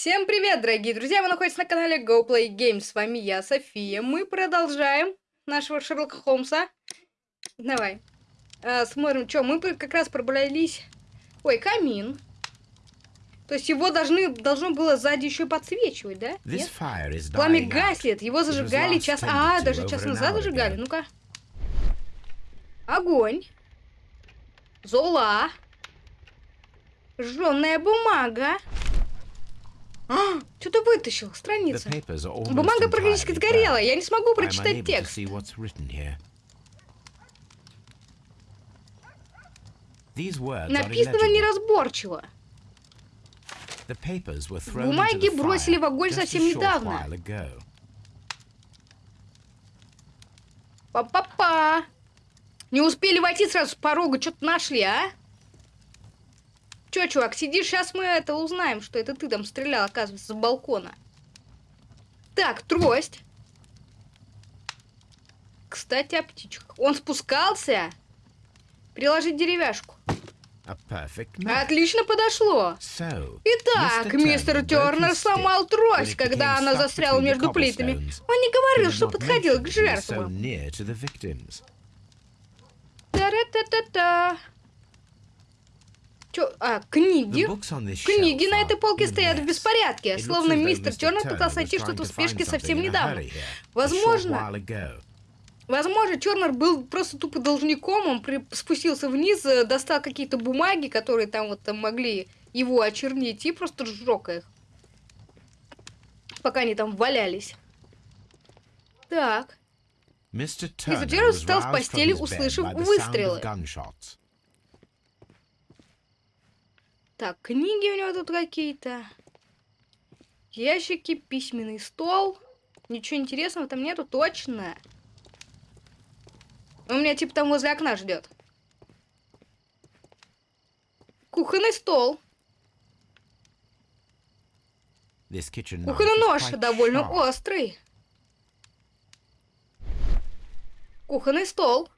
Всем привет, дорогие друзья! Вы находитесь на канале Go Play Games. С вами я, София. Мы продолжаем нашего Шерлока Холмса. Давай. А, смотрим, что мы как раз пробрались... Ой, камин. То есть его должны, должно было сзади еще подсвечивать, да? Нет? Пламя гаснет. Его зажигали час... А, даже час назад зажигали. Ну-ка. Огонь. Зола. Жженая бумага. А, что-то вытащил, страница. Бумага практически сгорела, я не смогу прочитать текст. Написано неразборчиво. Бумаги бросили в огонь совсем недавно. Па-па-па! Не успели войти сразу с порога, что-то нашли, а? Чё, чувак, сидишь, сейчас мы это узнаем, что это ты там стрелял, оказывается, с балкона. Так, трость. Кстати, о птичках. Он спускался? Приложить деревяшку. Отлично подошло. Итак, мистер Тернер сломал трость, когда она застряла между плитами. Он не говорил, что подходил к жертвам. Та-ра-та-та-та. Чё? А, книги? Книги на этой полке стоят в беспорядке, словно мистер Тернер пытался найти что-то в спешке совсем недавно. Возможно... Возможно, Чернер был просто тупо должником, он при... спустился вниз, э, достал какие-то бумаги, которые там вот там могли его очернить, и просто сжег их. Пока они там валялись. Так. Мистер Тернер встал с постели, услышав выстрелы. Так, книги у него тут какие-то. Ящики, письменный стол. Ничего интересного там нету, точно. У меня типа там возле окна ждет. Кухонный стол. Кухонный нож довольно острый. Кухонный стол.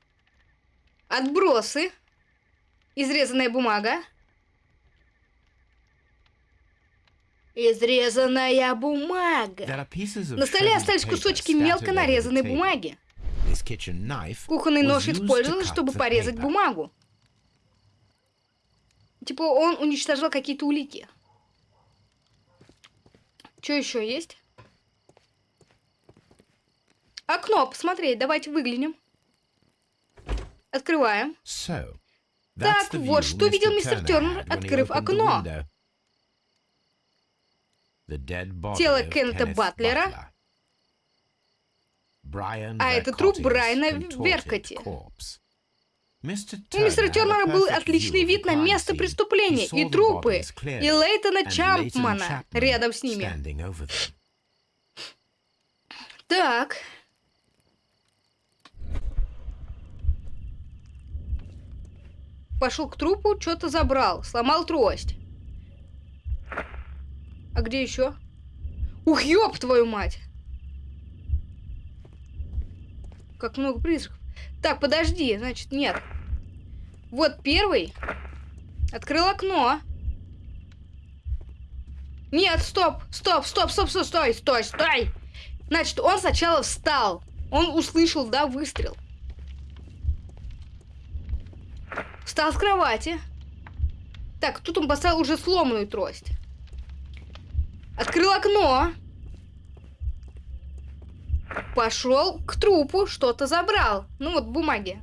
Отбросы. Изрезанная бумага. Изрезанная бумага. На столе остались кусочки мелко нарезанной бумаги. Кухонный нож использовали, чтобы порезать бумагу. Типа он уничтожал какие-то улики. Что еще есть? Окно, посмотреть, давайте выглянем. Открываем. так, вот что видел мистер Тернер, открыв окно. Тело Кеннета Батлера. А это труп Брайана Веркоти. У мистера Тернера был отличный вид на место преступления и трупы, и Лейтона Чампмана рядом с ними. Так. Пошел к трупу, что-то забрал, сломал трость. А где еще? Ух, ёб твою мать! Как много призраков. Так, подожди, значит, нет. Вот первый. Открыл окно. Нет, стоп, стоп, стоп, стоп, стоп, стой, стой, стой. Значит, он сначала встал. Он услышал, да, выстрел. Встал с кровати. Так, тут он поставил уже сломанную трость. Открыл окно. Пошел к трупу, что-то забрал. Ну вот, бумаги.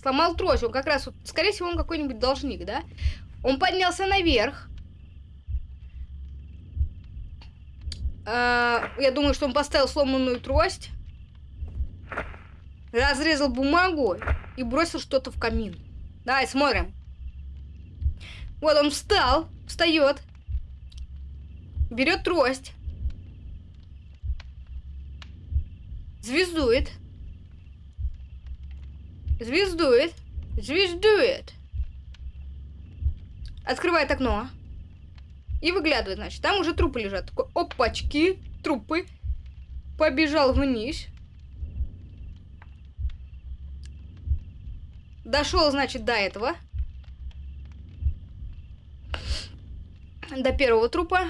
Сломал трость. Он как раз, вот, скорее всего, он какой-нибудь должник, да? Он поднялся наверх. А, я думаю, что он поставил сломанную трость. Разрезал бумагу и бросил что-то в камин. Давай, смотрим. Вот он встал, встает. Берет трость. Звездует. Звездует. Звездует. Открывает окно. И выглядывает, значит. Там уже трупы лежат. Такой, опачки, трупы. Побежал вниз. Дошел, значит, до этого. До первого трупа.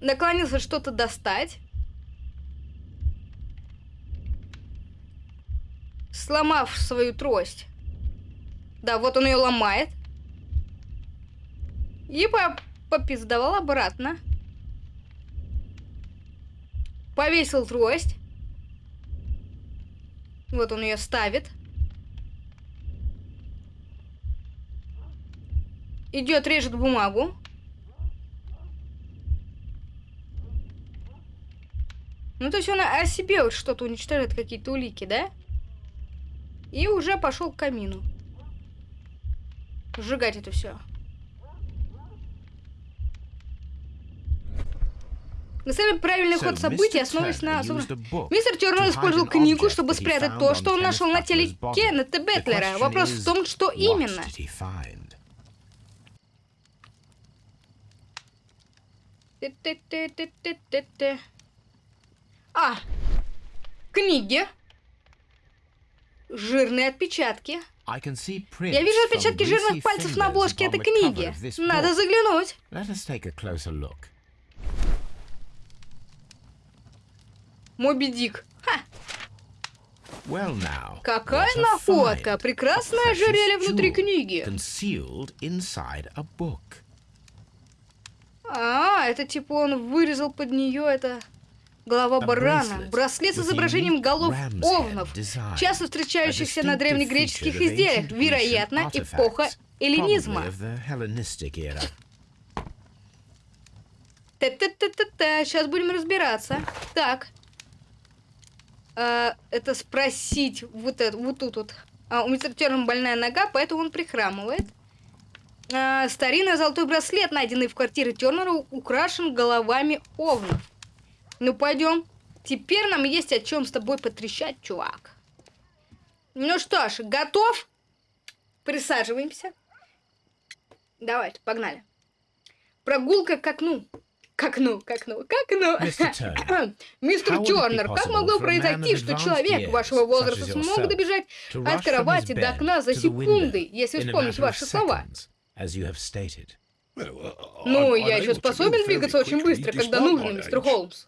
Наклонился что-то достать. Сломав свою трость. Да, вот он ее ломает. И по попиздовал обратно. Повесил трость. Вот он ее ставит. Идет, режет бумагу. Ну, то есть он о себе вот что-то уничтожает, какие-то улики, да? И уже пошел к камину. Сжигать это все. На самом правильный ход событий основываясь на... Мистер Тернер использовал книгу, чтобы спрятать то, что он нашел на теле Кеннета Бетлера. Вопрос в том, что именно. А, книги. Жирные отпечатки. Я вижу отпечатки жирных пальцев на обложке этой книги. Надо заглянуть. Моби Дик. Ха! Well now, Какая находка! Прекрасное ожерелье внутри книги. А, это типа он вырезал под нее это голова барана. Браслет с изображением голов овнов, часто встречающихся на древнегреческих изделиях, вероятно, эпоха эллинизма. Та-та-та-та-та, сейчас будем разбираться. Так, э, это спросить вот, это, вот тут вот. А, у мистера Терна больная нога, поэтому он прихрамывает. А, старинный золотой браслет, найденный в квартире Тернера, украшен головами овнов. Ну, пойдем. Теперь нам есть о чем с тобой потрещать, чувак. Ну что ж, готов? Присаживаемся. Давайте, погнали. Прогулка к окну. К окну, к окну, к окну. Мистер Тернер, как могло произойти, что человек вашего возраста смог добежать от кровати до окна за секунды, если вспомнить ваши слова? Ну, я еще способен двигаться очень быстро, когда нужно, мистер Холмс.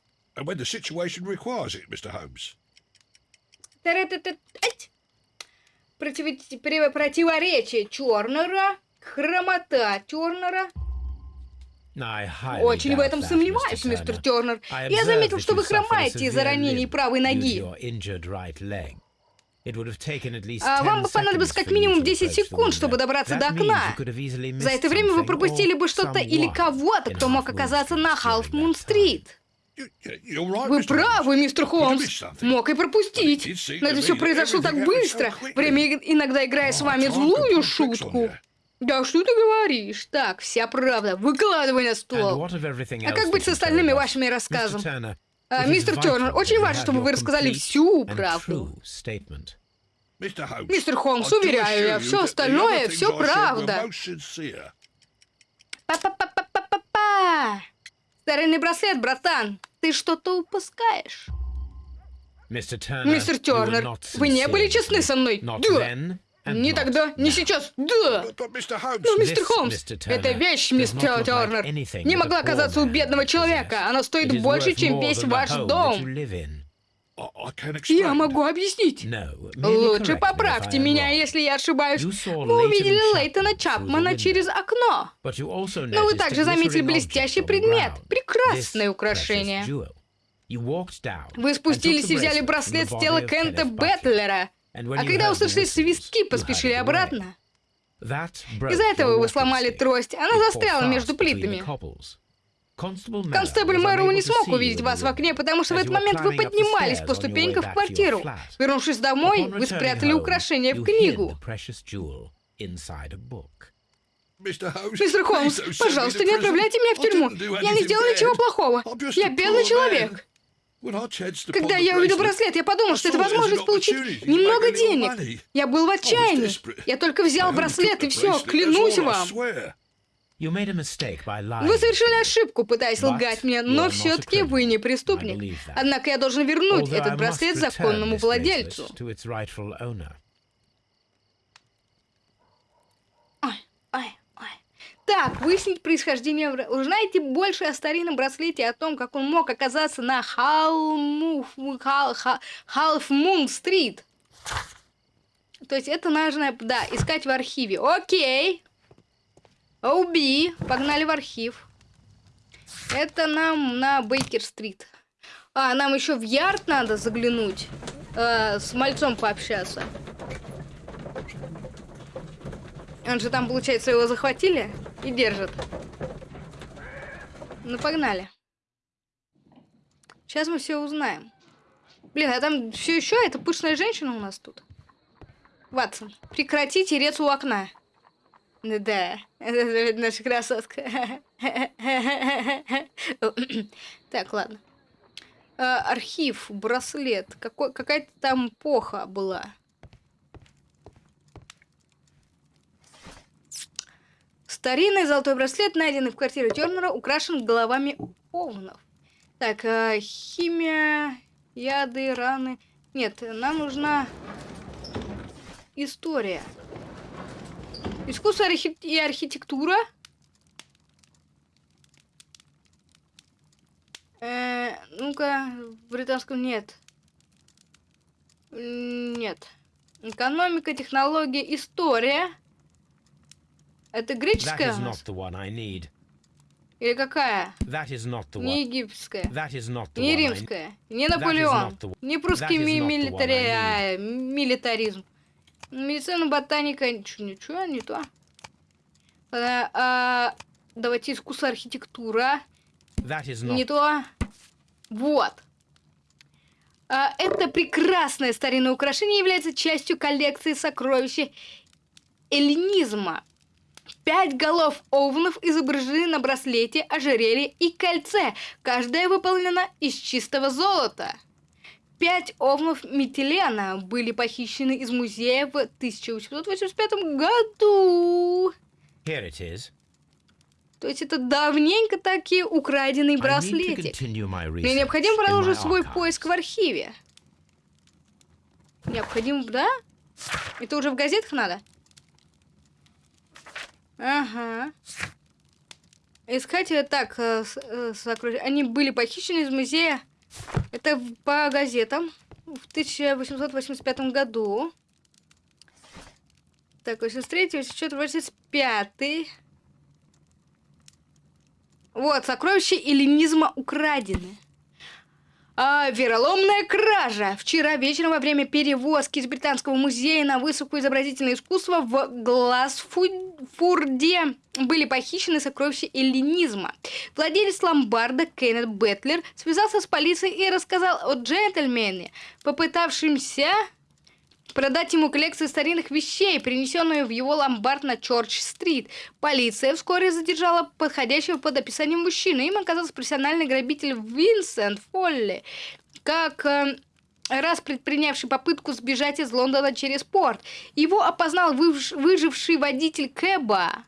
Противоречие Тернера, хромота Тернера, очень в этом сомневаюсь, мистер Тернер. Я заметил, что вы хромаете из-за ранений правой ноги. А вам бы понадобилось как минимум 10 секунд, чтобы добраться до окна. За это время вы пропустили бы что-то или кого-то, кто мог оказаться на Халф-Мун-стрит. Вы правы, мистер Холмс. Мог и пропустить. Но это все произошло так быстро. Время иногда играет с вами злую шутку. Да что ты говоришь? Так, вся правда. Выкладывай на стол. А как быть с остальными вашими рассказами? А, мистер Тернер, очень важно, чтобы вы рассказали всю правду. Мистер Холмс, уверяю я, все остальное, все правда. Па-па-па-па-па-па. Старинный браслет, братан. Ты что-то упускаешь. Мистер Тернер, вы не были честны со мной? Да. Не тогда, не сейчас, да! Но, мистер Холмс, эта вещь, мистер Тернер, не могла оказаться у бедного человека. Она стоит больше, чем весь ваш дом. Я могу объяснить. Лучше поправьте меня, если я ошибаюсь. Вы увидели Лейтона Чапмана через окно. Но вы также заметили блестящий предмет. Прекрасное украшение. Вы спустились и взяли браслет с тела Кента Бэтлера. А когда услышали свистки, поспешили обратно. Из-за этого вы сломали трость, она застряла между плитами. Констебль Мэроу не смог увидеть вас в окне, потому что в этот момент вы поднимались по ступенькам в квартиру. Вернувшись домой, вы спрятали украшение в книгу. Мистер Холмс, пожалуйста, не отправляйте меня в тюрьму. Я не сделал ничего плохого. Я бедный человек. Когда я увидел браслет, я подумал, что это возможность получить немного денег. Я был в отчаянии. Я только взял браслет и все, клянусь вам. Вы совершили ошибку, пытаясь лгать мне, но все-таки вы не преступник. Однако я должен вернуть этот браслет законному владельцу. Ой, ой, ой. Так, выяснить происхождение... Узнаете больше о старинном браслете, о том, как он мог оказаться на Халму... Хал... Ха- Half Moon Street. То есть это нужно, да, искать в архиве. Окей. Оуби. Погнали в архив. Это нам на Бейкер-стрит. А, нам еще в Ярд надо заглянуть. э, с мальцом пообщаться. Он же там, получается, его захватили и держат. Ну, погнали. Сейчас мы все узнаем. Блин, а там все еще эта пышная женщина у нас тут. Ватсон, прекрати тереться у окна. Да, это наша красотка. Так, ладно. А, архив, браслет. Какая-то там эпоха была. Старинный золотой браслет, найденный в квартире Тернера, украшен головами овнов. Так, а, химия, яды, раны. Нет, нам нужна история. Искусство архи- и архитектура. Э, ну-ка, в британском нет. Нет. Экономика, технология, история. Это греческая. Или какая? Не египетская. Не римская, не Наполеон, не прусский милитари... а, милитаризм. Медицина, ботаника, ничего, ничего, не то. Ладно, а, давайте искусство архитектура. Is Не not. то. Вот. А, это прекрасное старинное украшение является частью коллекции сокровища эллинизма. Пять голов овнов изображены на браслете, ожерелье и кольце. Каждая выполнена из чистого золота. Пять овнов Митилена были похищены из музея в 1885 году. Here it is. То есть это давненько такие украденный браслетик. Мне необходимо продолжить свой поиск в архиве. Необходимо, да? Это уже в газетах надо? Ага. Искать э, так, э, э, сокровища. Они были похищены из музея. Это по газетам в 1885 году. Так, 83, 84, 85. Вот, сокровища эллинизма украдены. А, вероломная кража. Вчера вечером во время перевозки из Британского музея на выставку изобразительное искусство в Глазфурде были похищены сокровища эллинизма. Владелец ломбарда Кеннет Бетлер связался с полицией и рассказал о джентльмене, попытавшемся продать ему коллекцию старинных вещей, принесенную в его ломбард на Чорч-стрит. Полиция вскоре задержала подходящего под описание мужчины. Им оказался профессиональный грабитель Винсент Фолли, как э, раз предпринявший попытку сбежать из Лондона через порт. Его опознал выж- выживший водитель Кэба,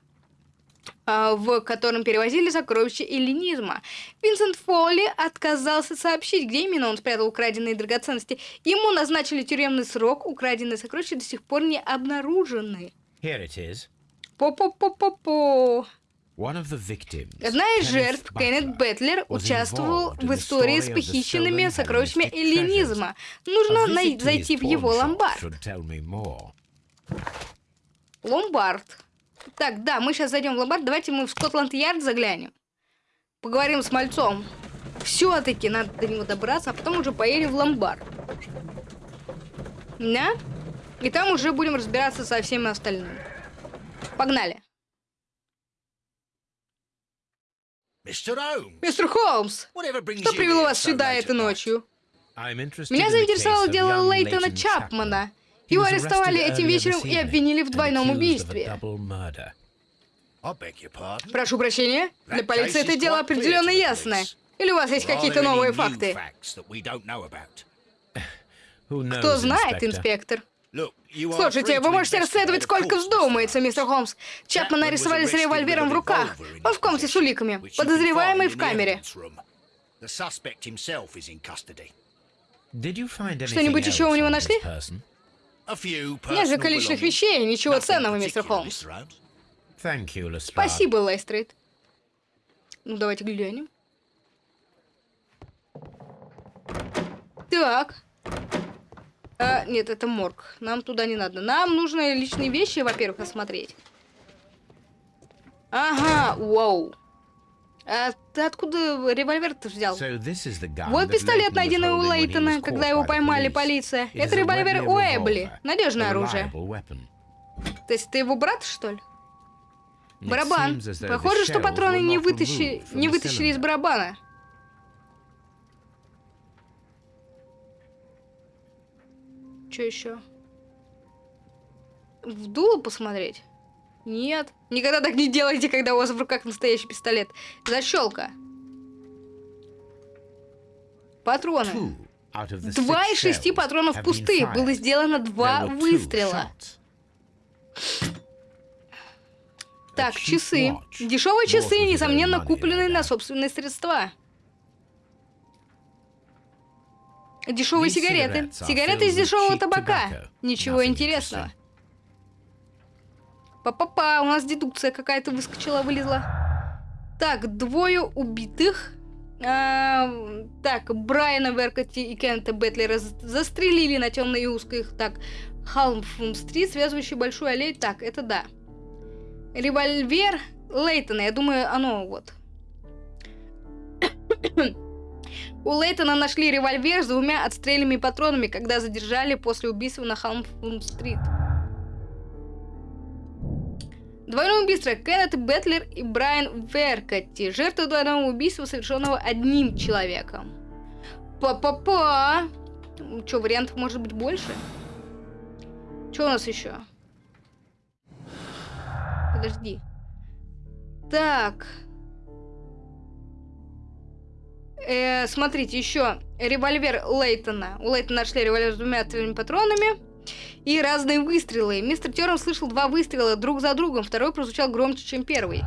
в котором перевозили сокровища эллинизма. Винсент Фолли отказался сообщить, где именно он спрятал украденные драгоценности. Ему назначили тюремный срок, украденные сокровища до сих пор не обнаружены. Here it is. По-по-по-по-по. Одна из жертв, Кеннет Бетлер, was участвовал в истории с похищенными сокровищами эллинизма. Нужно зайти в его ломбард. Ломбард. Так, да, мы сейчас зайдем в ломбард. Давайте мы в Скотланд-Ярд заглянем. Поговорим с мальцом. Все-таки надо до него добраться, а потом уже поедем в ломбард. Да? И там уже будем разбираться со всеми остальными. Погнали. Мистер Холмс, что привело вас сюда этой ночью? Меня заинтересовало дело Лейтона Чапмана. Его арестовали этим вечером и обвинили в двойном убийстве. Прошу прощения, для полиции это дело определенно ясное. Или у вас есть какие-то новые факты? Кто знает, инспектор? Слушайте, вы можете расследовать сколько вздумается, мистер Холмс. Чапмана арестовали с револьвером в руках. Он в комнате с уликами. Подозреваемый в камере. Что-нибудь еще у него нашли? Несколько личных belongings. вещей, ничего Nothing ценного, мистер Холмс. Спасибо, Лайстрейд. Ну, давайте глянем. Так. А, нет, это морг. Нам туда не надо. Нам нужно личные вещи, во-первых, осмотреть. Ага, вау. А ты откуда револьвер-то взял? So Вот пистолет, найденный у Лейтона, когда его поймали полиция. Это револьвер Уэбли. revolver, Надежное оружие. То есть ты его брат, что ли? Барабан. Похоже, что патроны не, вытащи... не вытащили из барабана. Что еще? В дуло посмотреть? Нет. Никогда так не делайте, когда у вас в руках настоящий пистолет. Защелка. Патроны. Два из шести патронов пустые. Было сделано два выстрела. Так, часы. Дешевые часы, несомненно, купленные на собственные средства. Дешевые сигареты. Сигареты из дешевого табака. Ничего интересного. Па-па-па, у нас дедукция какая-то выскочила, вылезла. Так, двое убитых. А, так, Брайана Веркоти и Кента Бетлера застрелили на темной и узкой. Так, Халмфун-стрит, связывающий большую аллею. Так, это да. Револьвер Лейтона, я думаю, оно вот. У Лейтона нашли револьвер с двумя отстрельными патронами, когда задержали после убийства на Халмфун-стрит. Двойное убийство. Кеннет Бетлер и Брайан Веркотти. Жертвы двойного убийства, совершенного одним человеком. Па-па-па. Че, вариантов может быть больше? Что у нас еще? Подожди. Так. Э, смотрите, еще револьвер Лейтона. У Лейтона нашли револьвер с двумя патронами и разные выстрелы. Мистер Терн слышал два выстрела друг за другом, второй прозвучал громче, чем первый.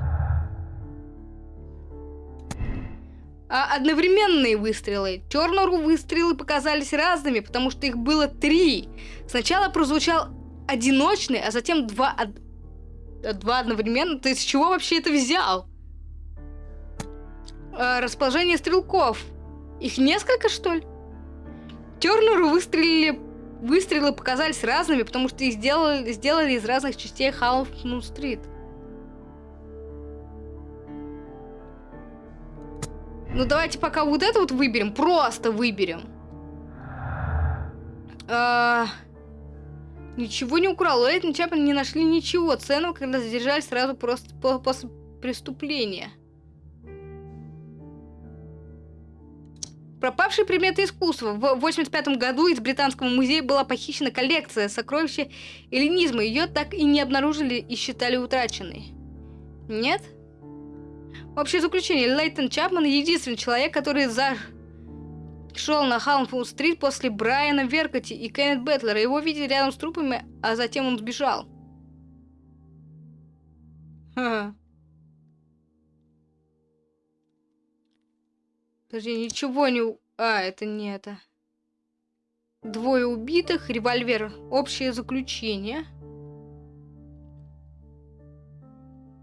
А одновременные выстрелы. Тернеру выстрелы показались разными, потому что их было три. Сначала прозвучал одиночный, а затем два, од- два одновременно. Ты из чего вообще это взял? А, расположение стрелков. Их несколько, что ли? Тернеру выстрелили Выстрелы показались разными, потому что их сделали, сделали из разных частей Халфмун-стрит. Ну давайте пока вот это вот выберем, просто выберем. А, ничего не украл. Лейтон Чапман не нашли ничего ценного, когда задержали сразу просто по- после преступления. Пропавшие предметы искусства. В 85 году из Британского музея была похищена коллекция сокровища эллинизма. Ее так и не обнаружили и считали утраченной. Нет? Общее заключение. Лейтон Чапман единственный человек, который зашел на Халмфунд-стрит после Брайана Веркоти и Кеннет Бэтлера. Его видели рядом с трупами, а затем он сбежал. Ха. Подожди, ничего не... А, это не это. Двое убитых, револьвер. Общее заключение.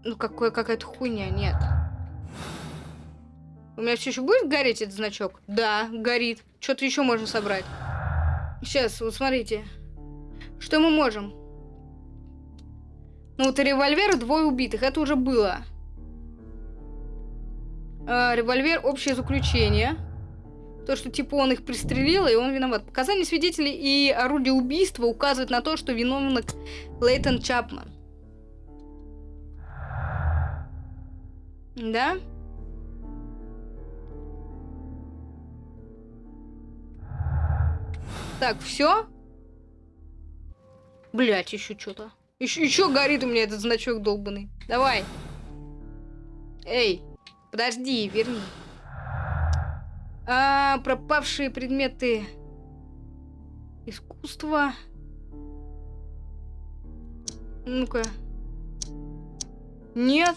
Ну, какое, какая-то хуйня, нет. У меня все еще будет гореть этот значок? Да, горит. Что-то еще можно собрать. Сейчас, вот смотрите. Что мы можем? Ну, вот револьвер, двое убитых. Это уже было. А, револьвер, общее заключение. То, что типа он их пристрелил, и он виноват. Показания свидетелей и орудие убийства указывают на то, что виновник Лейтон Чапман. Да? Так, все? Блять, еще что-то. Еще, еще горит у меня этот значок долбанный. Давай. Эй, подожди, верни. А, пропавшие предметы искусства. Ну-ка. Нет.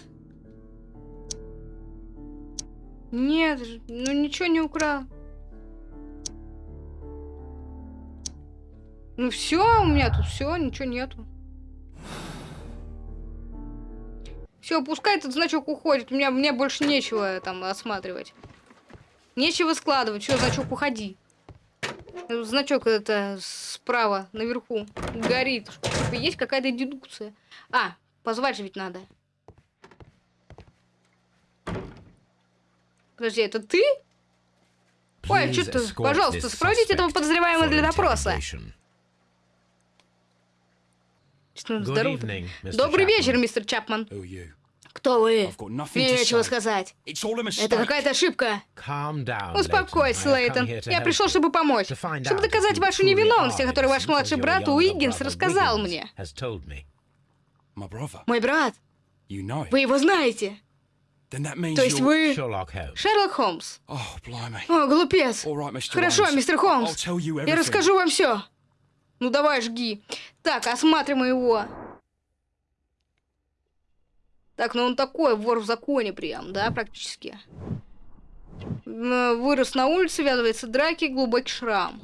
Нет, ну ничего не украл. Ну все, у меня тут все, ничего нету. Все, пускай этот значок уходит. У меня, мне больше нечего там осматривать. Нечего складывать. Все, значок, уходи. Э, Значок это справа, наверху, горит. Типа, есть какая-то дедукция. А, позвать же ведь надо. Подожди, это ты? Ой, Please что ты? escort Пожалуйста, сопроводите этого подозреваемого для допроса. Здоров- evening. Добрый Chapman. вечер, мистер Чапман. Кто вы? Мне нечего сказать. Это какая-то ошибка. Успокойся, Лейтон. Я пришел, чтобы помочь. Чтобы доказать вашу невиновность, о которой ваш младший брат Уиггинс рассказал мне. Мой брат. Вы его знаете. То есть вы... Шерлок Холмс. Oh. О, глупец. Хорошо, мистер Холмс. Я расскажу вам все. Ну давай, жги. Так, осматриваем его. Так, ну он такой, вор в законе прям, да, практически. Вырос на улице, ввязывается в драки, глубокий шрам.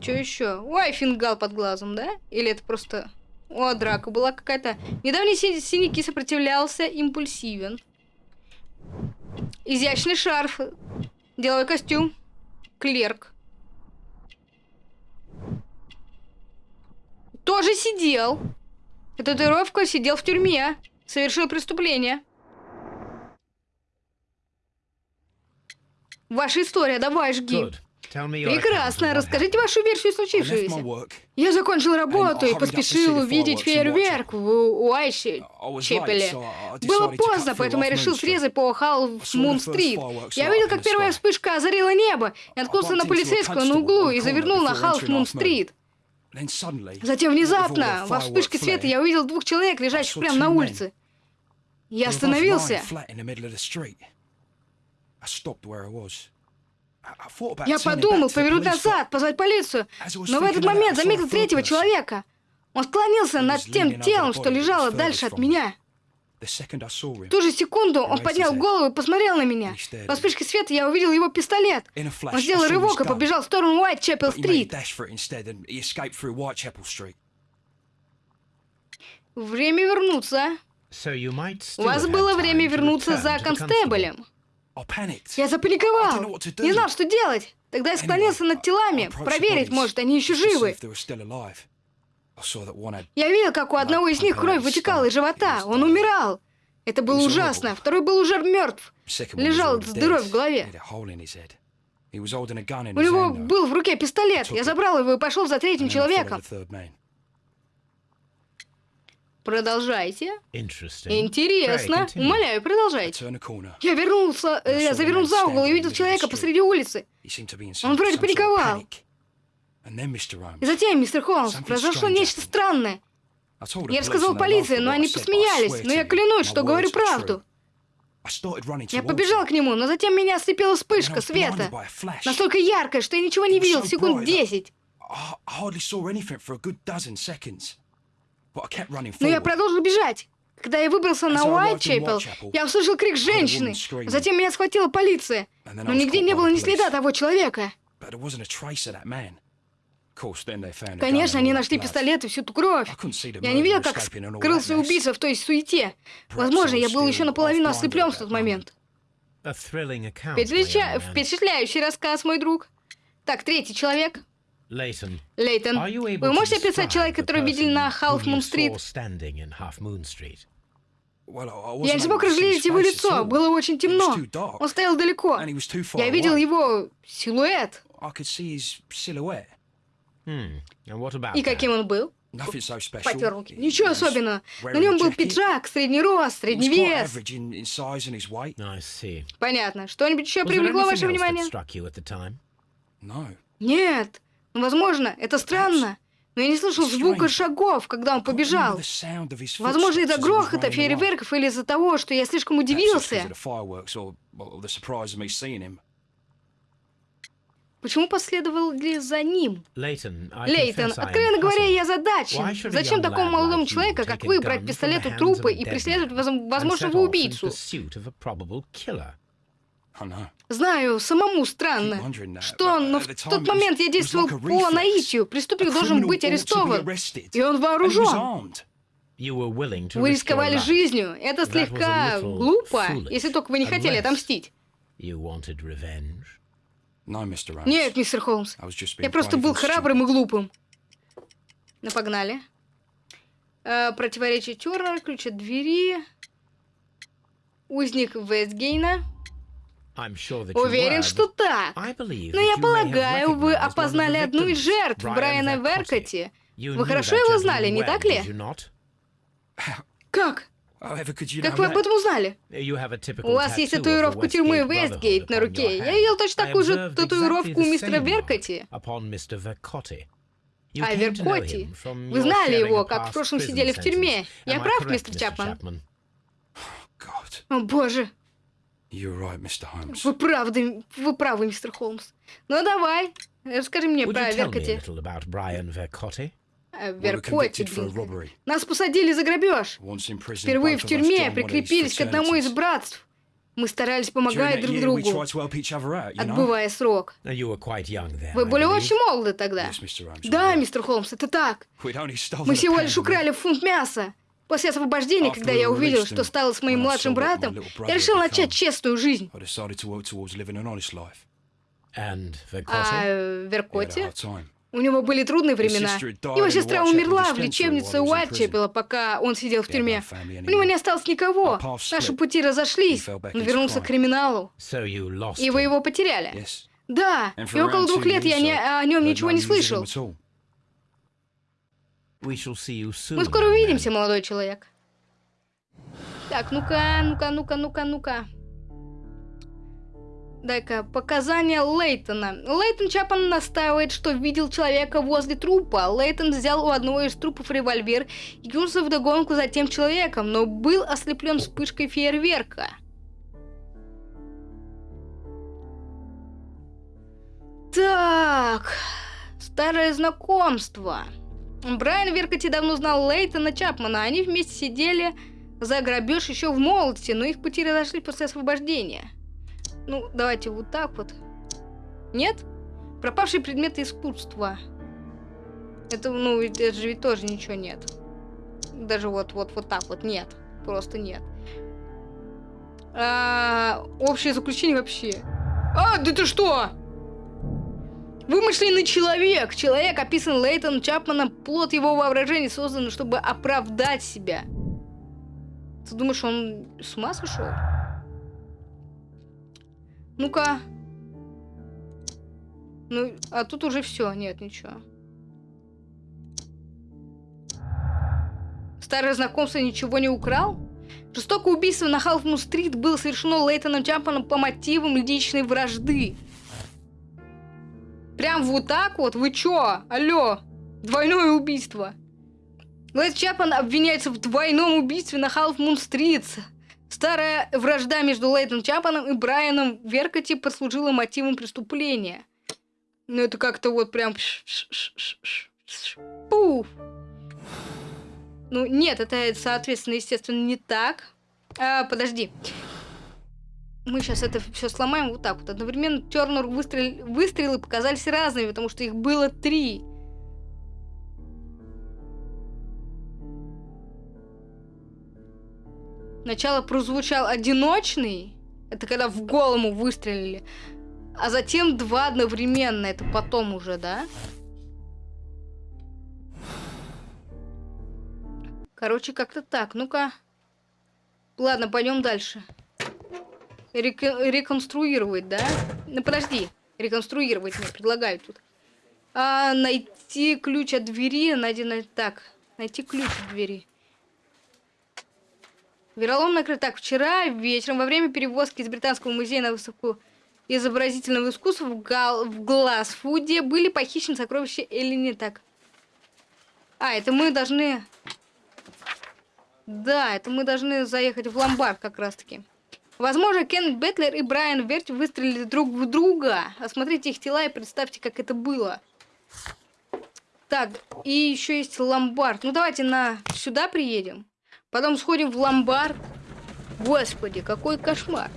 Что еще? Ой, фингал под глазом, да? Или это просто... О, драка была какая-то. Недавние си- синяки сопротивлялся, импульсивен. Изящный шарф. Деловой костюм. Клерк. Тоже сидел. Татуировка сидел в тюрьме. Совершил преступление. Ваша история, давай, жги. Прекрасно. Расскажите вашу версию случившегося. Я закончил работу и поспешил увидеть фейерверк в late, Чепеле. Было поздно, поэтому я решил срезать по Халл saw the Мун first Стрит. fireworks Я видел, как первая вспышка озарила небо. Я наткнулся на полицейского на углу и завернул на Халл before Затем внезапно, во вспышке света, я увидел двух человек, лежащих прямо на улице. Я остановился. Я подумал повернуть назад, позвать полицию. Но в этот момент заметил третьего человека. Он склонился над тем телом, что лежало дальше от меня. В ту же секунду он поднял голову и посмотрел на меня. Me. вспышке света я увидел его пистолет. in a flash, Он сделал рывок и побежал в сторону Street. Время вернуться. So you might У still вас have было время вернуться за констеблем. I panicked. Я I didn't know запаниковал. what to do. Не знал, что делать. Тогда я склонился над телами, проверить, может, они еще живы. Я видел, как у одного из них кровь вытекала из живота. Он умирал. Это было ужасно. Второй был уже мертв. Лежал с дырой в голове. У него был в руке пистолет. Я забрал его и пошел за третьим человеком. Продолжайте. Интересно. Умоляю, продолжайте. Я вернулся, э, я завернул за угол и увидел человека посреди улицы. Он вроде паниковал. panic. And then, Mr. Holmes, И затем, мистер Холмс, произошло нечто странное. Я рассказал полиции, но они посмеялись. Но я клянусь, что говорю правду. Я побежал к нему, но затем меня ослепила вспышка света. Настолько яркая, что я ничего не видел секунд десять. Но я продолжил бежать. Когда я выбрался на Уайтчепел, я услышал крик женщины. Затем меня схватила полиция. Но нигде не было ни следа того человека. But there wasn't a trace of that man. Конечно, они нашли пистолет и всю ту кровь. Я не видел, как скрылся убийца в той суете. Возможно, я был еще наполовину ослеплен в тот момент. Впечатля-. Впечатляющий рассказ, мой друг. Так, третий человек. Лейтон, able вы можете описать человека, который видели на Half Moon Street? Я не смог разглядеть его лицо, было очень темно. Он стоял далеко. Я видел его силуэт. И каким он был? Nothing so special. Потер руки. Ничего особенного. На нем был пиджак, средний рост, средний вес. Понятно. Что-нибудь еще привлекло ваше внимание? Нет. Ну, возможно, это странно. Но я не слышал звука шагов, когда он побежал. Возможно, из-за грохота фейерверков или из-за того, что я слишком удивился. Почему последовали за ним? Лейтон, откровенно говоря, я задачен. Зачем такому молодому человеку, как вы, брать пистолет у трупа и преследовать возможного убийцу? know. Знаю, самому странно. Что, но в тот момент я действовал по наитию. Преступник должен быть арестован. И он вооружен. Вы рисковали жизнью. Это слегка глупо, если только вы не хотели отомстить. Нет, мистер Холмс. Я просто был храбрым и глупым. Ну, погнали. Э, противоречие Тернера, ключ от двери. Узник Вестгейна. Уверен, что так. Но я полагаю, вы опознали одну из жертв Брайана. Веркоти. Вы хорошо его знали, не так ли? Как? Как вы об этом узнали? У вас есть татуировка тюрьмы Westgate Вестгейт на руке. Я видел точно такую же татуировку у мистера Веркоти. А Веркоти? Вы знали его, как в прошлом сидели в тюрьме. Я прав, мистер. Чапман? О, боже. Вы правды, вы правы, мистер Холмс. Ну давай, расскажи мне про Веркоти. А, robbery. Нас посадили за грабеж. Впервые в тюрьме прикрепились к одному из братств. Мы старались помогать друг другу, отбывая срок. Uh. Вы были очень молоды тогда. Да, мистер Холмс, это так. Мы всего лишь украли фунт мяса. После освобождения, когда я увидел, что стало с моим младшим братом, я решил начать честную жизнь. А Vercotti? э, У него были трудные времена. Его сестра умерла в лечебнице Уайтчепела, пока он сидел в тюрьме. У него не осталось никого. Наши пути разошлись. Он вернулся к криминалу. И вы его потеряли. Да, и около двух лет я не, I о нем ничего не слышал. Мы скоро увидимся, молодой человек. Так, ну-ка, ну-ка, ну-ка, ну-ка, ну-ка. Дай-ка, показания Лейтона. Лейтон Чапан настаивает, что видел человека возле трупа. Лейтон взял у одного из трупов револьвер и кинулся вдогонку за тем человеком, но был ослеплен вспышкой фейерверка. Так, старое знакомство. Брайан Веркоти давно знал Лейтона Чапмана. Они вместе сидели за грабеж еще в молодости, но их пути разошлись после освобождения. Ну, давайте вот так вот. Нет? Пропавшие предметы искусства. Это, ну, это же ведь тоже ничего нет. Даже вот, вот, вот так вот нет. Просто нет. А, общее заключение вообще. А, да ты что? Вымышленный человек. Человек, описан Лейтоном Чапманом, плод его воображения, создан, чтобы оправдать себя. Ты думаешь, он с ума сошел? Ну-ка. Ну, а тут уже все, нет, ничего. Старое знакомство ничего не украл? Жестокое убийство на Халфму-стрит было совершено Лейтоном Чапманом по мотивам личной вражды. Прям вот так вот? Вы чё? Алло? Двойное убийство. Лейт Чапман обвиняется в двойном убийстве на Халф Мун Стрит. Старая вражда между Лейтом Чапманом и Брайаном Веркоти послужила мотивом преступления. Ну это как-то вот прям... Пуф. Ну нет, это, соответственно, естественно, не так. А, подожди. Мы сейчас это все сломаем вот так вот. Одновременно Тернер выстрел... выстрелы показались разными, потому что их было три. Сначала прозвучал одиночный, это когда в голову выстрелили, а затем два одновременно, это потом уже, да? Короче, как-то так. Ну-ка. Ладно, пойдем дальше. Рек- реконструировать, да? Ну, подожди. Реконструировать мне предлагают тут. А, найти ключ от двери. Найди, най- так. Найти ключ от двери. Веролом накрыт. Так, вчера вечером во время перевозки из Британского музея на выставку изобразительного искусства в, Гал... в Глазфуде были похищены сокровища Эллини. Так. А, это мы должны... Да, это мы должны заехать в ломбард как раз-таки. Возможно, Кен Бетлер и Брайан Верти выстрелили друг в друга. Осмотрите их тела и представьте, как это было. Так, и еще есть ломбард. Ну, давайте на сюда приедем. Потом сходим в ломбард. Господи, какой кошмар.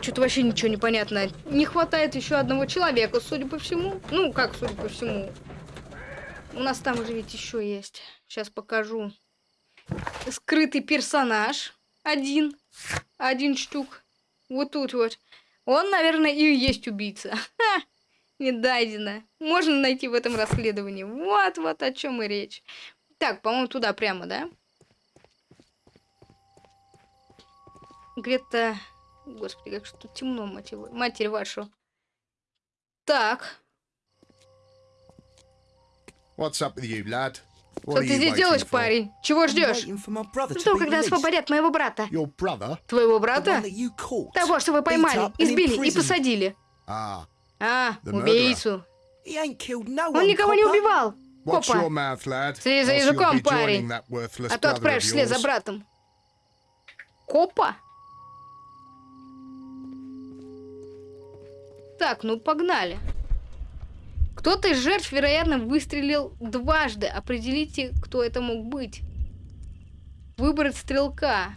Что-то вообще ничего не понятно. Не хватает еще одного человека, судя по всему. Ну, как судя по всему. У нас там уже ведь еще есть. Сейчас покажу. Скрытый персонаж. Один. Один штук. Вот тут вот. Он, наверное, и есть убийца. Ха! Не дайдено. Можно найти в этом расследовании. Вот, вот о чем и речь. Так, по-моему, туда прямо, да? Где-то... Господи, как что тут темно, мать его- матерь вашу. Так, What's up with you, lad? что ты здесь делаешь, for? парень? Чего ждешь? Жду, be когда освободят моего брата. Твоего брата? Того, что вы поймали, избили и посадили. Ah, А, убийцу. Он никого не убивал. Копа. Следи за языком, парень. А то отправишь вслед за братом. Копа? Так, ну погнали. Кто-то из жертв, вероятно, выстрелил дважды. Определите, кто это мог быть. Выбрать стрелка.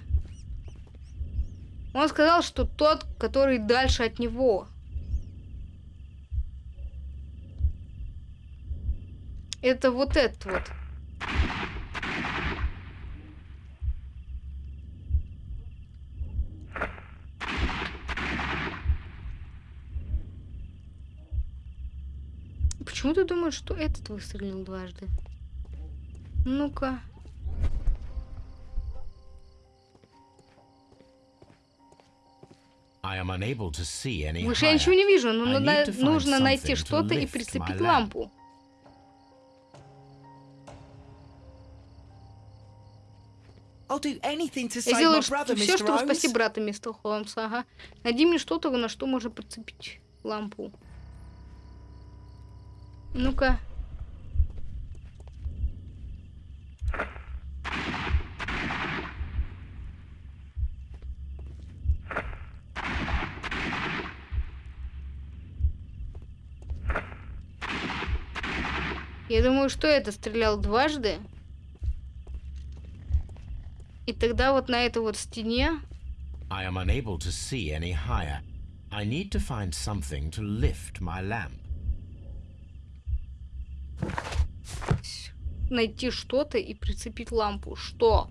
Он сказал, что тот, который дальше от него. Это вот этот вот. Почему ты думаешь, что этот выстрелил дважды? Ну-ка. Выше я ничего не вижу, но надо- нужно найти что-то и прицепить лампу. Я сделаю все, чтобы спасти брата, мистер Холмс. Ага. Найди мне что-то, на что можно прицепить лампу. Ну-ка. Я думаю, что это стрелял дважды. И тогда вот на этой вот стене I am unable to see any higher. I need to find something to lift my lamp. Найти что-то и прицепить лампу. Что?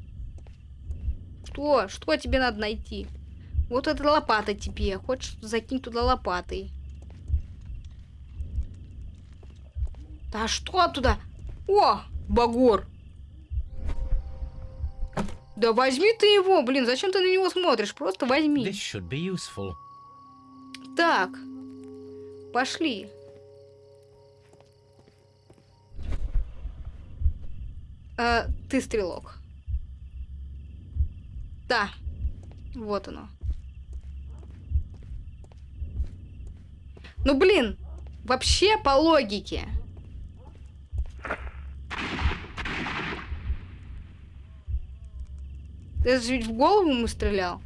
Что? Что тебе надо найти? Вот эта лопата тебе. Хочешь закинь туда лопатой? Да что туда? О, Багор. Да возьми ты его, блин, зачем ты на него смотришь? Просто возьми. This should be useful. Так, пошли. А, ты стрелок. Да, вот оно. Ну блин, вообще по логике. Это же ведь в голову ему стрелял.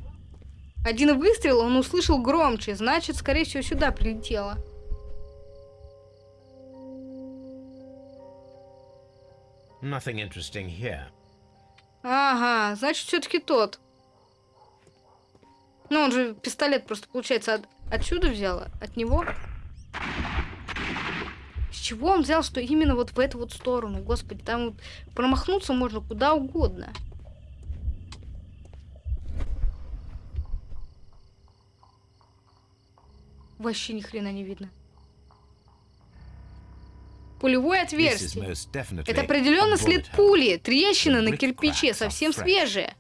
Один выстрел он услышал громче, значит, скорее всего, сюда прилетело. Nothing interesting here. Ага, значит, все-таки тот. Ну, он же пистолет просто, получается, от- отсюда взял, от него. С чего он взял, что именно вот в эту вот сторону? Господи, там вот промахнуться можно куда угодно. Вообще ни хрена не видно. Пулевое отверстие. Это определенно след пули. Трещина на кирпиче, совсем свежая.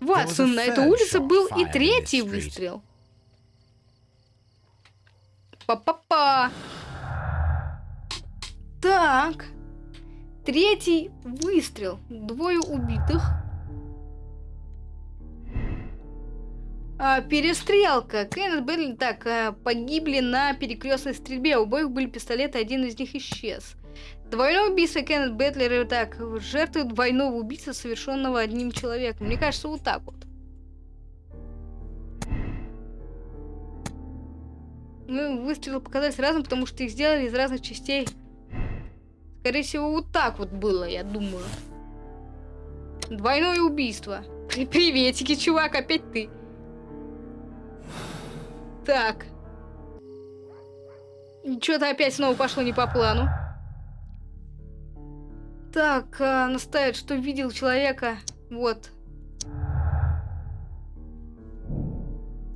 Ватсон, на этой улице был и третий выстрел. Па-па-па. Так. Третий выстрел. Двое убитых. А, перестрелка. Кеннет Бэдли так а, погибли на перекрестной стрельбе. У обоих были пистолеты, один из них исчез. Двойное убийство Кеннет Бэтлера так жертвы двойного убийства, совершенного одним человеком. Мне кажется, вот так вот. Ну, выстрелы показались разным, потому что их сделали из разных частей. Скорее всего, вот так вот было, я думаю. Двойное убийство. И приветики, чувак, опять ты. Так. Что-то опять снова пошло не по плану. Так, а, настаивает, что видел человека. Вот.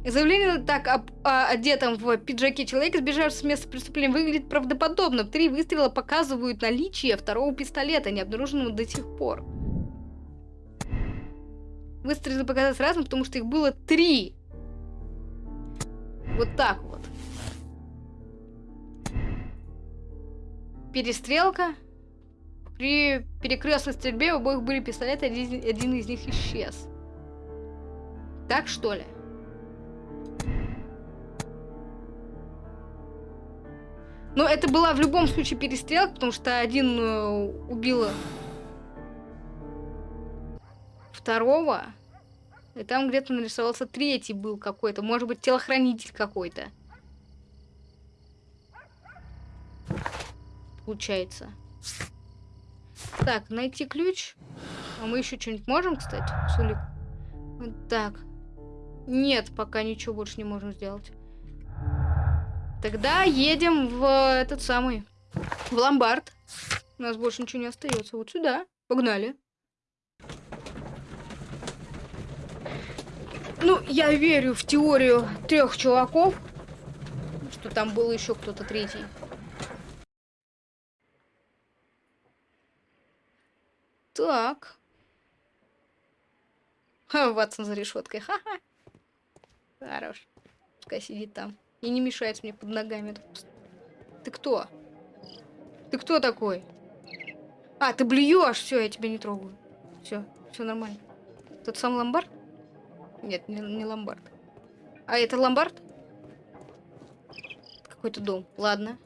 Заявление так об а, одетом в пиджаке человека, сбежавшего с места преступления, выглядит правдоподобно. Три выстрела показывают наличие второго пистолета, не обнаруженного до сих пор. Выстрелы показались разным, потому что их было три. Вот так вот. Перестрелка. При перекрестной стрельбе у обоих были пистолеты, один, один из них исчез. Так что ли? Но это была в любом случае перестрелка, потому что один э, убил второго. И там где-то нарисовался третий был какой-то. Может быть, телохранитель какой-то. Получается. Так, найти ключ. А мы еще что-нибудь можем, кстати, Сулик? Так. Нет, пока ничего больше не можем сделать. Тогда едем в этот самый... В ломбард. У нас больше ничего не остается. Вот сюда. Погнали. Ну, я верю в теорию трех чуваков, что там был еще кто-то третий. Так. Ха, Ватсон за решеткой. Ха-ха. Хорош. Пускай сидит там. И не мешает мне под ногами. Ты кто? Ты кто такой? А, ты блюешь, все, я тебя не трогаю. Все, все нормально. Тот сам ломбард? Нет, не, не ломбард. А это ломбард? Какой-то дом. Ладно.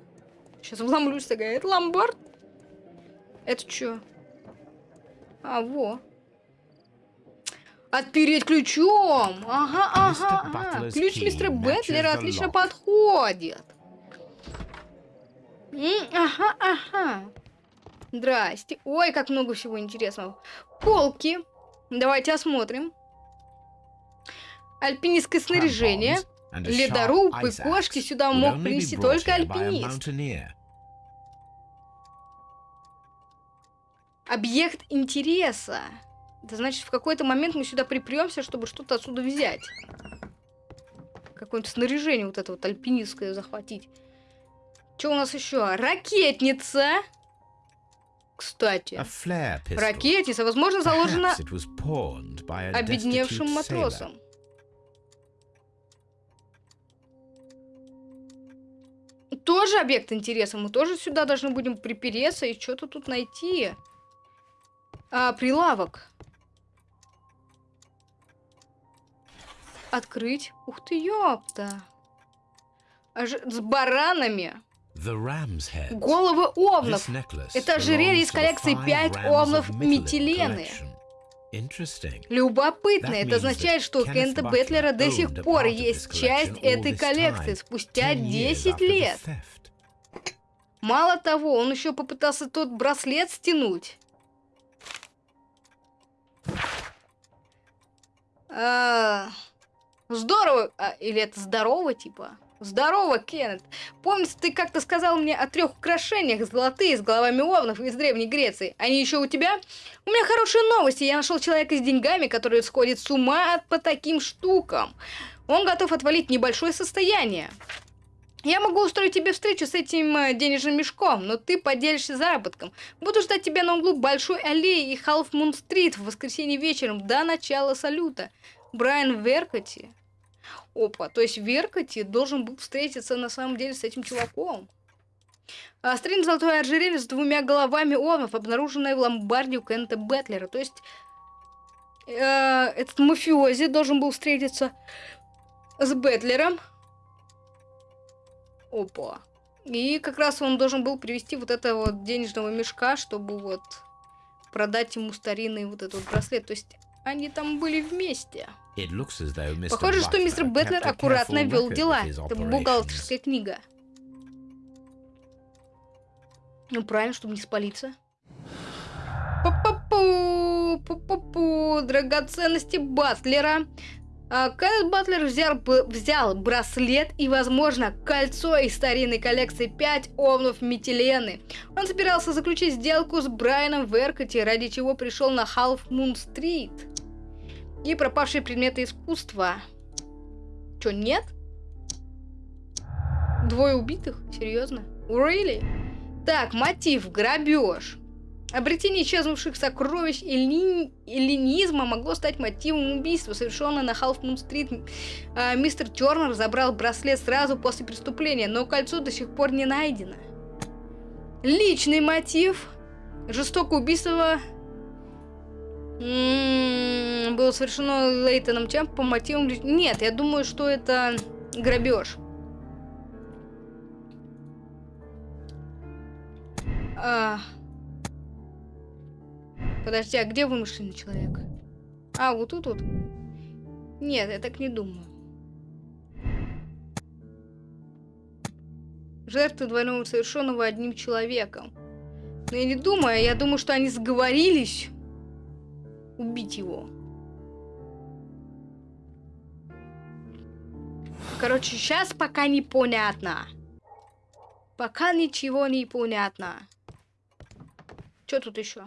Сейчас вломлюсь такая. Это ломбард? Это что? А, во. Отпереть ключом. Ага, ага, ага. Ключ мистера Бэтлера отлично подходит. Ага, ага. Здрасте. Ой, как много всего интересного. Полки. Давайте осмотрим. Альпинистское снаряжение. Ледоруб и кошки сюда мог принести только альпинист. Объект интереса. Это значит, в какой-то момент мы сюда припремся, чтобы что-то отсюда взять. Какое-нибудь снаряжение вот это вот альпинистское захватить. Что у нас еще? Ракетница. Кстати, ракетница, возможно, заложена обедневшим матросом. Тоже объект интереса. Мы тоже сюда должны будем припереться и что-то тут найти. А, прилавок. Открыть. Ух ты, ёпта. Аж с баранами. Головы овнов. Это ожерелье из коллекции 5 овнов Метилены. Любопытно. Это означает, что у Кента Бетлера до сих пор есть часть этой коллекции спустя 10 лет. Мало того, он еще попытался тот браслет стянуть. А, здорово. А, или это здорово, типа? Здорово, Кеннет. Помнится, ты как-то сказал мне о трех украшениях золотые с головами овнов из Древней Греции. Они еще у тебя? У меня хорошие новости. Я нашел человека с деньгами, который сходит с ума по таким штукам. Он готов отвалить небольшое состояние. Я могу устроить тебе встречу с этим э, денежным мешком, но ты поделишься заработком. Буду ждать тебя на углу Большой аллеи и Халф-Мун-стрит в воскресенье вечером до начала салюта. Брайан Веркоти. Опа, то есть Веркоти должен был встретиться на самом деле с этим чуваком. А, стрим золотой ожерелье с двумя головами овнов, обнаруженное в ломбарде у Кента Бетлера. То есть э, этот мафиози должен был встретиться с Бетлером. Опа. И как раз он должен был привести вот этого вот денежного мешка, чтобы вот продать ему старинный вот этот браслет. То есть они там были вместе. Похоже, что мистер Бэтлер аккуратно вел дела. Это бухгалтерская книга. Ну, правильно, чтобы не спалиться. Пу-пу-пу, пу-пу-пу, драгоценности Батлера. А, Кеннет Батлер взял, взял браслет и, возможно, кольцо из старинной коллекции 5 овнов Метилены. Он собирался заключить сделку с Брайаном Веркоти, ради чего пришел на Half Moon Street. И пропавшие предметы искусства. Чё, нет? Двое убитых? Серьезно? Really? Так, мотив, грабеж. Обретение исчезнувших сокровищ эллин- эллинизма могло стать мотивом убийства, совершенного на Half Moon. А, мистер Тернер забрал браслет сразу после преступления, но кольцо до сих пор не найдено. Личный мотив. Жестокое убийство м, было совершено Лейтоном Чемп по мотивам... Нет, я думаю, что это грабеж. А... Подожди, а где вымышленный человек? А, вот тут вот. Нет, я так не думаю. Жертвы двойного совершенного одним человеком. Но я не думаю, я думаю, что они сговорились убить его. Короче, сейчас пока непонятно. Пока ничего не понятно. Что тут еще?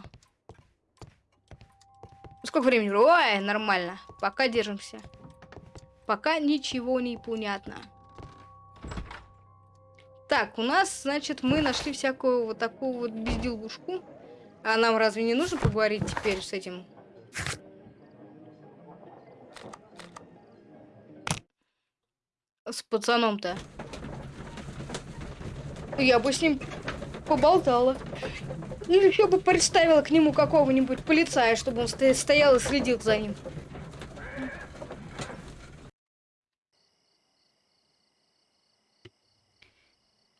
Сколько времени? Ой, нормально. Пока держимся. Пока ничего не понятно. Так, у нас, значит, мы нашли всякую вот такую вот безделушку. А нам разве не нужно поговорить теперь с этим? С пацаном-то. Я бы с ним поболтала. Или еще бы представила к нему какого-нибудь полицая, чтобы он сто- стоял и следил за ним.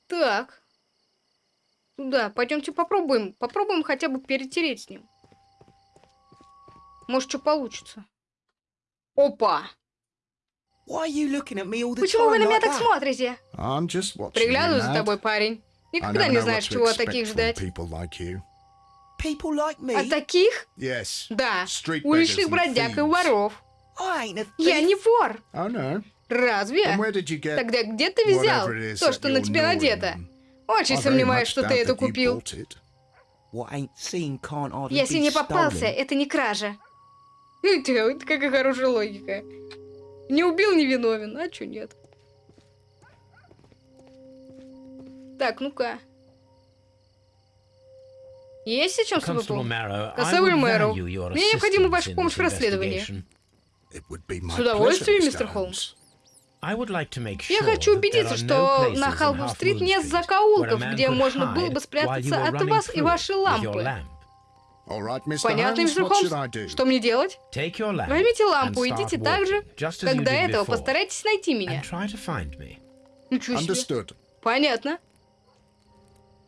Так. Да, пойдемте попробуем. Попробуем хотя бы перетереть с ним. Может, что получится. Опа! Почему вы на меня так смотрите? Приглядываю за тобой, парень. Никогда не знаешь, чего от таких ждать. От таких? Да. Уличных бродяг и воров. Я не вор. Oh. Разве? Тогда где ты взял то, что на тебе надето? Очень сомневаюсь, что ты это купил. Если не попался, это не кража. Это какая хорошая логика. Не убил, не виновен. А чё нет? Так, ну-ка. Есть о чем с тобой value your мне необходима ваша помощь в расследовании. С удовольствием, мистер. Холмс. Я хочу убедиться, что на Moon нет закоулков, где можно было бы спрятаться от вас и вашей лампы. Понятно, мистер Холмс? Что мне делать? Возьмите лампу, идите так же, как до этого. Постарайтесь найти меня. Ничего себе. Understood. Понятно.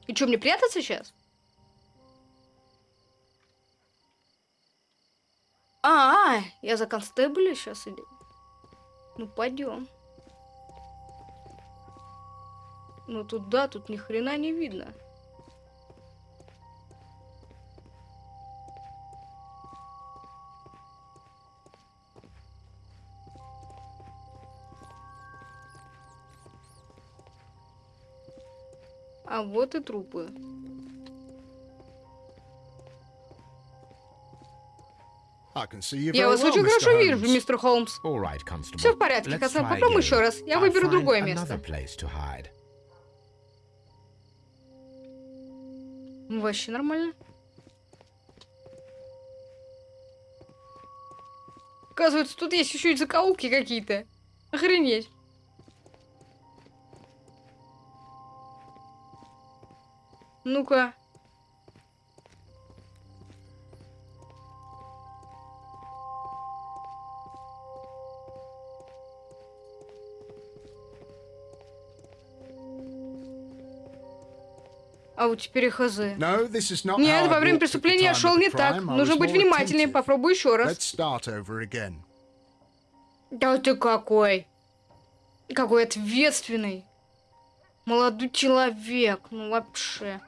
И что, мне прятаться сейчас? А, я за констебля сейчас или... Ну, пойдем. Ну, тут да, тут ни хрена не видно. А вот и трупы. Я вас очень хорошо вижу, мистер Холмс. Все в порядке, Попробуй again. еще раз. Я I'll выберу другое место. Вообще нормально. Оказывается, тут есть еще и закоулки какие-то. Охренеть. Ну-ка. А вот теперь хз. Нет, во время преступления я шел не так. Нужно быть внимательнее. Попробуй еще раз. Да ты какой? Какой ответственный. Молодой человек. Ну вообще.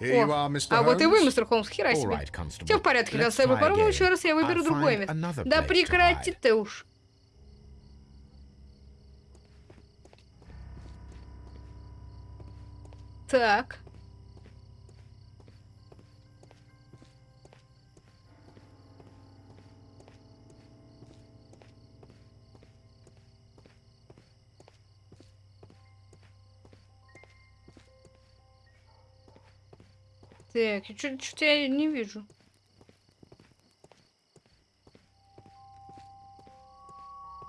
О, а вот и вы, мистер Холмс, хера себе. Все в порядке, Let's констебль. Попробуем еще раз, я выберу другое место. Да прекрати ты уж. Так. Так, что-то я не вижу.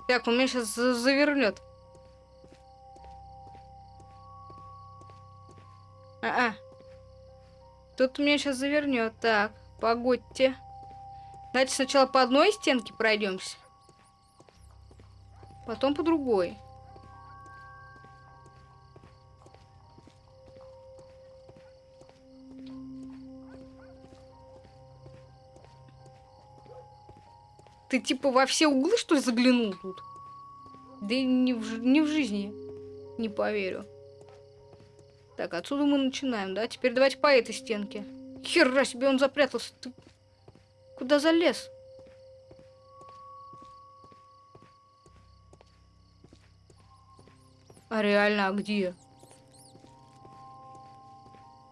Так, он меня сейчас завернет. А, -а. Тут меня сейчас завернет. Так, погодьте. Давайте сначала по одной стенке пройдемся. Потом по другой. Ты типа во все углы, что ли, заглянул тут? Да не в, не в жизни. Не поверю. Так, отсюда мы начинаем, да? Теперь давайте по этой стенке. Хера себе он запрятался. Ты куда залез? А реально, а где?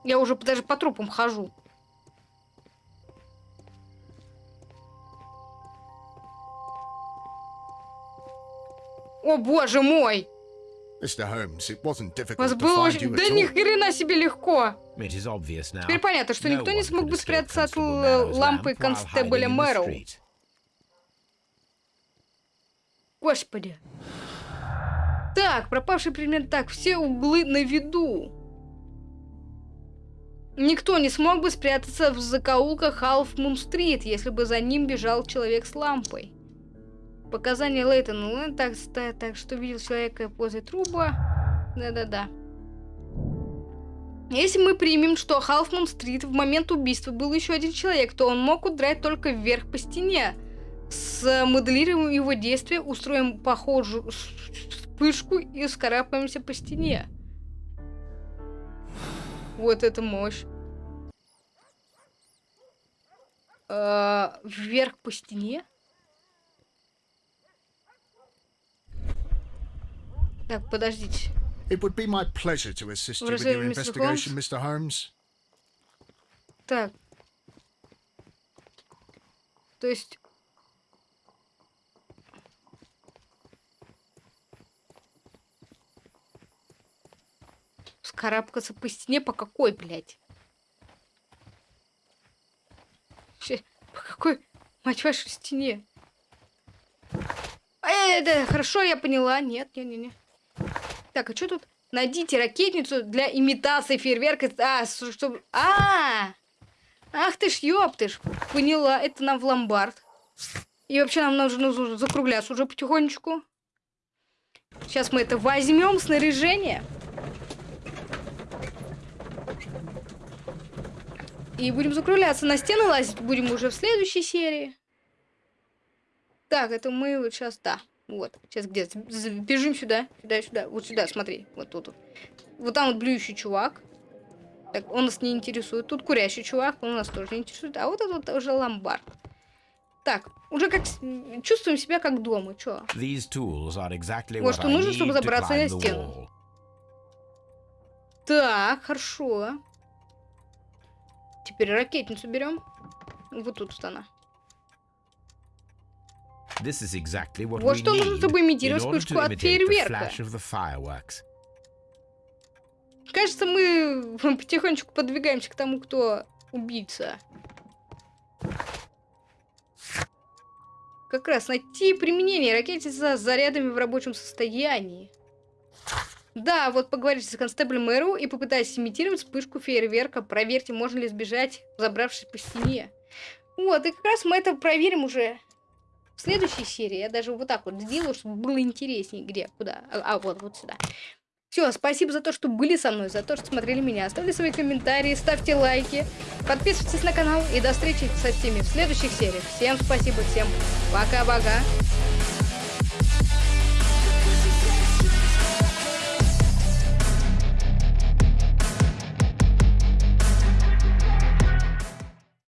Я уже даже по трупам хожу. О боже мой! Difficult Вас было очень... Да ни хрена себе легко! Теперь понятно, что никто не смог бы спрятаться от лампы констебля Мэроу. street. Господи. Так, пропавший предмет. Так, все углы на виду. Никто не смог бы спрятаться в закоулках Халфмун-стрит, если бы за ним бежал человек с лампой. Показания Лейтона Лэн, так, что видел человека возле труба. Да-да-да. Если мы примем, что Халфмун-стрит в момент убийства был еще один человек, то он мог удрать только вверх по стене. Смоделируем его действия, устроим похожую вспышку и скарабкаемся по стене. Вот это мощь. А, вверх по стене? Так, подождите. It would be my pleasure to assist you with your investigation, Mr. Holmes. Так. То есть... Скарабкаться по стене по какой, блядь? Вообще, по какой, мать вашу, стене? Э, да, хорошо, я поняла. Нет, не, не, не. Так, а что тут? Найдите ракетницу для имитации фейерверка. А, чтобы... А, Ах ты ж, ёптыш. Поняла, это нам в ломбард. И вообще нам нужно закругляться уже потихонечку. Сейчас мы это возьмем, снаряжение. И будем закругляться. На стены лазить будем уже в следующей серии. Так, это мы вот сейчас, да. Вот, сейчас где? Бежим сюда, сюда, сюда. Вот сюда, смотри. Вот тут. Вот, вот там вот блюющий чувак. Так, он нас не интересует. Тут курящий чувак, он нас тоже не интересует. А вот этот уже ломбард. Так, уже как чувствуем себя как дома. Чё? Exactly Вот что нужно, чтобы забраться на стену. Так, хорошо. Теперь ракетницу берем. Вот тут вот она. This is exactly what Вот что нужно, чтобы имитировать вспышку от фейерверка. Кажется, мы потихонечку подвигаемся к тому, кто убийца. Как раз найти применение ракете с зарядами в рабочем состоянии. Да, вот поговорите с констеблем Мэру и попытайтесь имитировать вспышку фейерверка. Проверьте, можно ли сбежать, забравшись по стене. Вот, и как раз мы это проверим уже в следующей серии. Я даже вот так вот сделаю, чтобы было интереснее, где, куда. А, а, вот, вот сюда. Все, спасибо за то, что были со мной, за то, что смотрели меня. Оставьте свои комментарии, ставьте лайки, подписывайтесь на канал и до встречи со всеми в следующих сериях. Всем спасибо, всем пока-пока.